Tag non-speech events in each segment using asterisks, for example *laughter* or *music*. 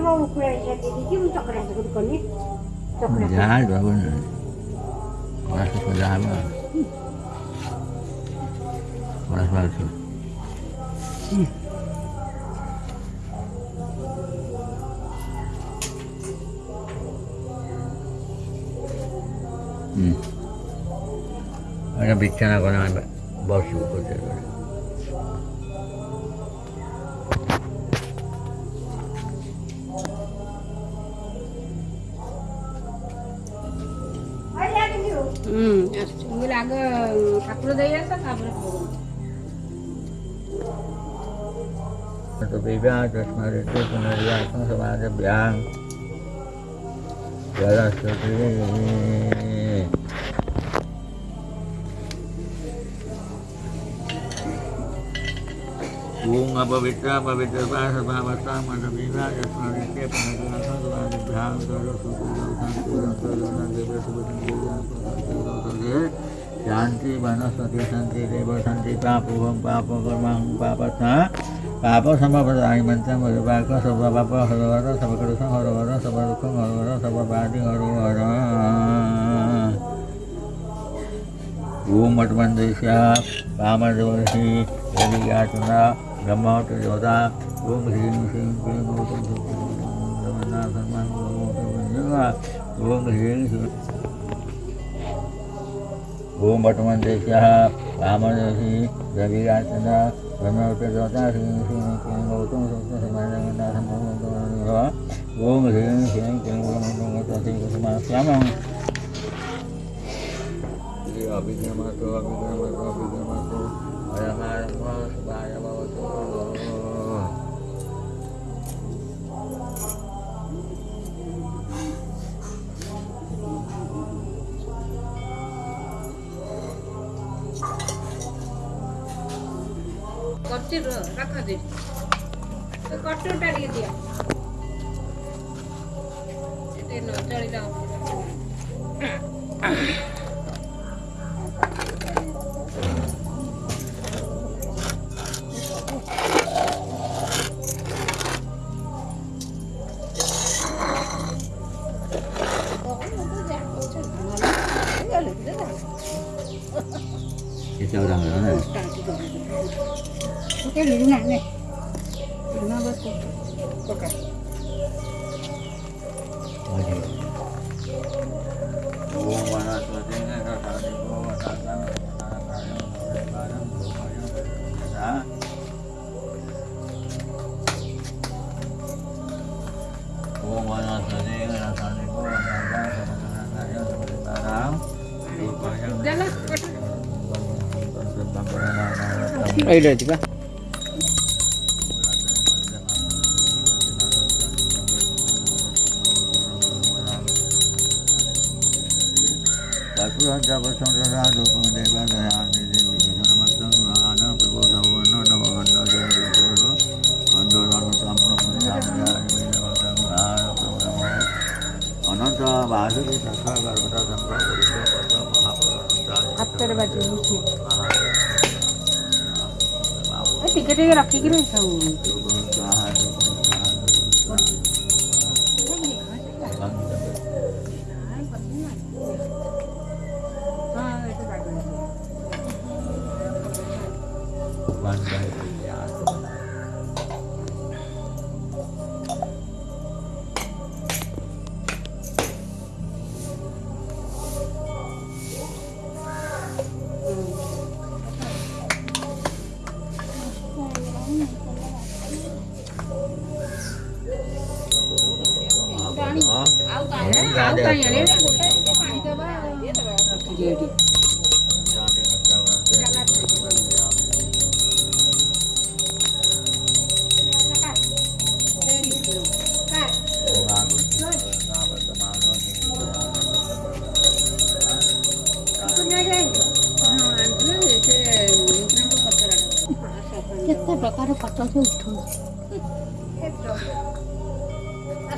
mau kuliah iki untuk keras Ya, dua pun. apa? Hmm. hmm. Ada bicara kalau bos buku হুম চুঙ্গিল আগে ঠাকুর দিয়ে আসা তারপরে kebibian terus itu penelitian sama ada biang jalan seperti ini ओम अपवित्र पवित्र सदावस्था मदवीरा यस्मदित्ये शांति वनस्पति शांति देव पाप पापोहं पापकर्माहं पापस्ना पाप समप्रदाय मंत्रम हरिवाक सब पाप हर हर सब कृष्ण हर हर सब दुख हर हर सब बाधि हर हर ओम मठ मंदिर वामन देवी हरियाचना Brahma tu Yoda Om Hrim Hrim Hrim Om Tum Tum Tum Na Thân Man Om Tum Nhưng mà Om Hrim Hrim Om Batman Desha Brahma Deshi Ravi Ratana Brahma tu Yoda Hrim Hrim Hrim Om Tum Tum Tum Na Thân Man Om Tum Tum Om Hrim Hrim Hrim Om Tum Tum Tum Na Thân Man Om Tum Tum Tum কচ্ছের রাখা দে কচ্ছরটা দিয়ে দিয়া এটা নচাড়ি দাও cho đầu nữa này cái gì này nè. ரைட்டில் வச்சுக்கா ଅନନ୍ତ ବାହାରୁ ସକାଳ ବାରଟା ମହାପ୍ରଭୁ Hãy subscribe cho kênh Ghiền କେତେ ପ୍ରକାର ପଟକୁ ଉଠଉଛି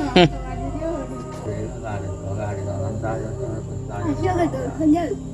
哼。*laughs* *laughs* *laughs*